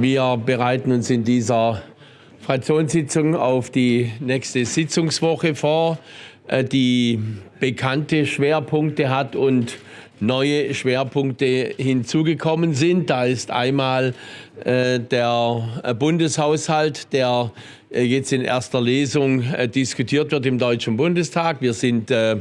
Wir bereiten uns in dieser Fraktionssitzung auf die nächste Sitzungswoche vor, äh, die bekannte Schwerpunkte hat und neue Schwerpunkte hinzugekommen sind. Da ist einmal äh, der äh, Bundeshaushalt, der äh, jetzt in erster Lesung äh, diskutiert wird im Deutschen Bundestag. Wir sind äh,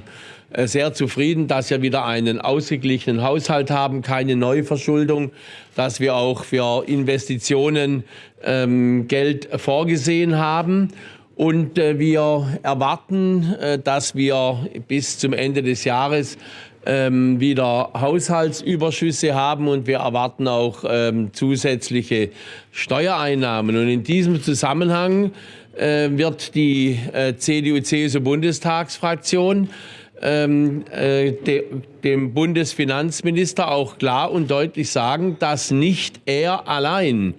äh, sehr zufrieden, dass wir wieder einen ausgeglichenen Haushalt haben, keine Neuverschuldung, dass wir auch für Investitionen ähm, Geld vorgesehen haben. Und äh, wir erwarten, äh, dass wir bis zum Ende des Jahres ähm, wieder Haushaltsüberschüsse haben und wir erwarten auch ähm, zusätzliche Steuereinnahmen. Und in diesem Zusammenhang äh, wird die äh, CDU-CSU-Bundestagsfraktion ähm, äh, de, dem Bundesfinanzminister auch klar und deutlich sagen, dass nicht er allein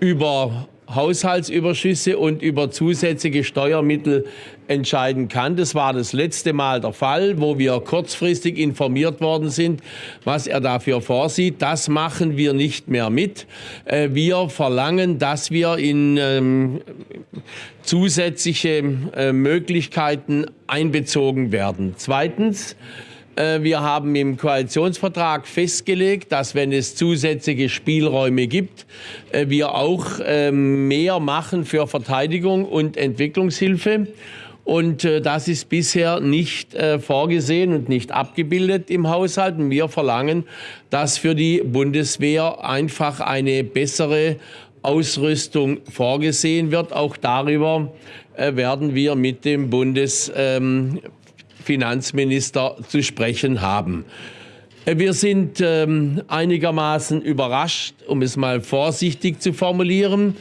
über Haushaltsüberschüsse und über zusätzliche Steuermittel entscheiden kann. Das war das letzte Mal der Fall, wo wir kurzfristig informiert worden sind, was er dafür vorsieht. Das machen wir nicht mehr mit. Äh, wir verlangen, dass wir in ähm, zusätzliche äh, Möglichkeiten einbezogen werden. Zweitens, wir haben im Koalitionsvertrag festgelegt, dass wenn es zusätzliche Spielräume gibt, äh, wir auch ähm, mehr machen für Verteidigung und Entwicklungshilfe. Und äh, das ist bisher nicht vorgesehen und nicht abgebildet im Haushalt. Und wir verlangen, dass für die Bundeswehr einfach eine bessere Ausrüstung vorgesehen wird. Auch darüber werden wir mit dem Bundes ähm, Finanzminister zu sprechen haben. Äh, wir sind ähm, einigermaßen überrascht, um es mal vorsichtig zu formulieren,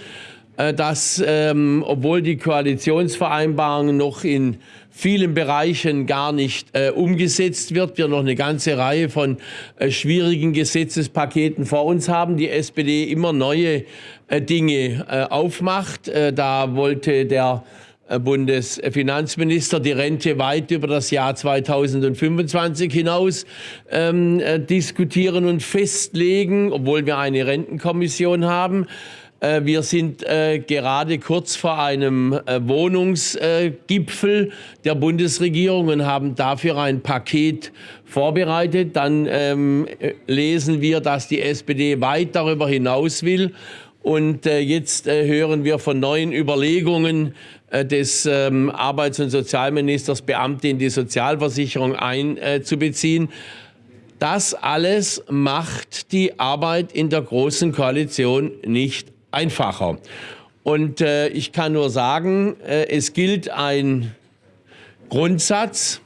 äh, dass, ähm, obwohl die Koalitionsvereinbarung noch in vielen Bereichen gar nicht äh, umgesetzt wird, wir noch eine ganze Reihe von äh, schwierigen Gesetzespaketen vor uns haben, die SPD immer neue äh, Dinge äh, aufmacht. da wollte der Bundesfinanzminister die Rente weit über das Jahr 2025 hinaus ähm, äh, diskutieren und festlegen, obwohl wir eine Rentenkommission haben. Äh, wir sind äh, gerade kurz vor einem äh, Wohnungsgipfel der Bundesregierung und haben dafür ein Paket vorbereitet. Dann ähm, lesen wir, dass die SPD weit darüber hinaus will. Und äh, jetzt äh, hören wir von neuen Überlegungen äh, des ähm, Arbeits- und Sozialministers, Beamte in die Sozialversicherung einzubeziehen. Das alles macht die Arbeit in der Großen Koalition nicht einfacher. Und ich kann nur sagen, es gilt ein Grundsatz.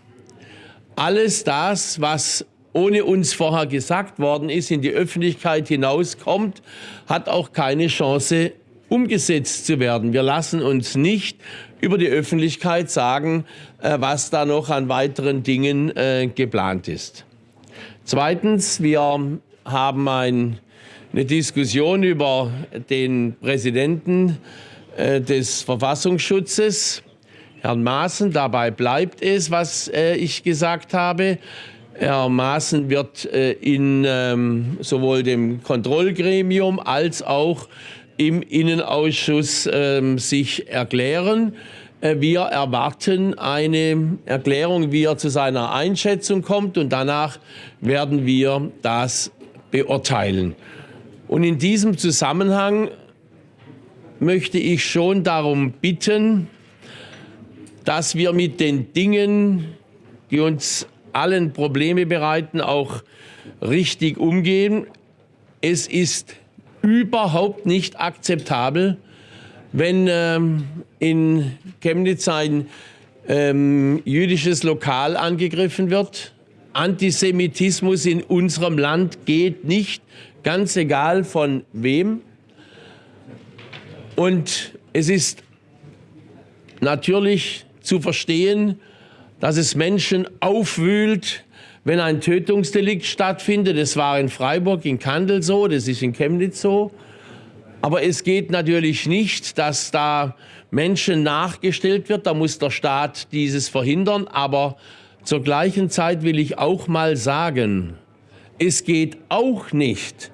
Alles das, was ohne uns vorher gesagt worden ist, in die Öffentlichkeit hinauskommt, hat auch keine Chance, umgesetzt zu werden. Wir lassen uns nicht über die Öffentlichkeit sagen, äh, was da noch an weiteren Dingen äh, geplant ist. Zweitens, wir haben ein, eine Diskussion über den Präsidenten äh, des Verfassungsschutzes, Herrn Maaßen. Dabei bleibt es, was ich gesagt habe. Herr Maaßen wird in ähm, sowohl dem Kontrollgremium als auch im Innenausschuss äh, sich erklären. Äh, wir erwarten eine Erklärung, wie er zu seiner Einschätzung kommt und danach werden wir das beurteilen. Und in diesem Zusammenhang möchte ich schon darum bitten, dass wir mit den Dingen, die uns allen Probleme bereiten, auch richtig umgehen. Es ist überhaupt nicht akzeptabel, wenn ähm, in Chemnitz ein ähm, jüdisches Lokal angegriffen wird. Antisemitismus in unserem Land geht nicht, ganz egal von wem. Und es ist natürlich zu verstehen, dass es Menschen aufwühlt, wenn ein Tötungsdelikt stattfindet. Das war in Freiburg, in Kandel so, das ist in Chemnitz so. Aber es geht natürlich nicht, dass da Menschen nachgestellt wird. Da muss der Staat dieses verhindern. Aber zur gleichen Zeit will ich auch mal sagen, es geht auch nicht,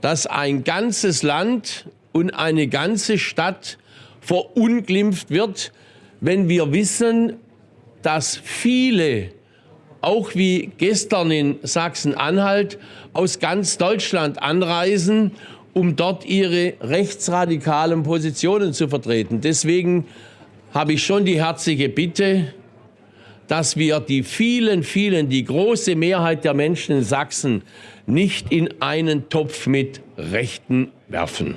dass ein ganzes Land und eine ganze Stadt verunglimpft wird, wenn wir wissen, dass viele, auch wie gestern in Sachsen-Anhalt, aus ganz Deutschland anreisen, um dort ihre rechtsradikalen Positionen zu vertreten. Deswegen habe ich schon die herzliche Bitte, dass wir die vielen, vielen, die große Mehrheit der Menschen in Sachsen nicht in einen Topf mit Rechten werfen.